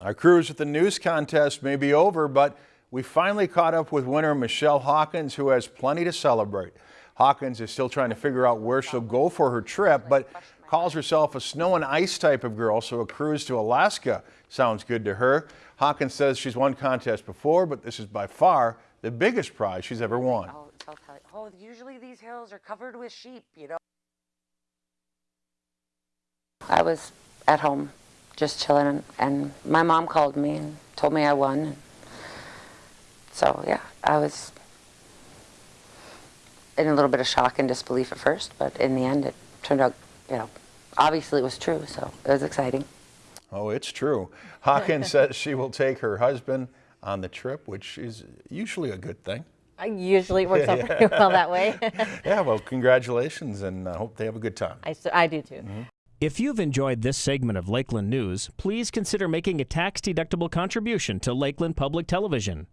Our cruise with the news contest may be over, but we finally caught up with winner Michelle Hawkins, who has plenty to celebrate. Hawkins is still trying to figure out where she'll go for her trip, but calls herself a snow and ice type of girl, so a cruise to Alaska sounds good to her. Hawkins says she's won contests before, but this is by far the biggest prize she's ever won. You. Oh, usually these hills are covered with sheep, you know. I was at home just chilling, and my mom called me and told me I won. So, yeah, I was in a little bit of shock and disbelief at first, but in the end, it turned out, you know, obviously it was true, so it was exciting. Oh, it's true. Hawkins says she will take her husband on the trip, which is usually a good thing. I usually it works out pretty well that way. Yeah, well, congratulations, and I hope they have a good time. I do too. Mm-hmm. If you've enjoyed this segment of Lakeland News, please consider making a tax-deductible contribution to Lakeland Public Television.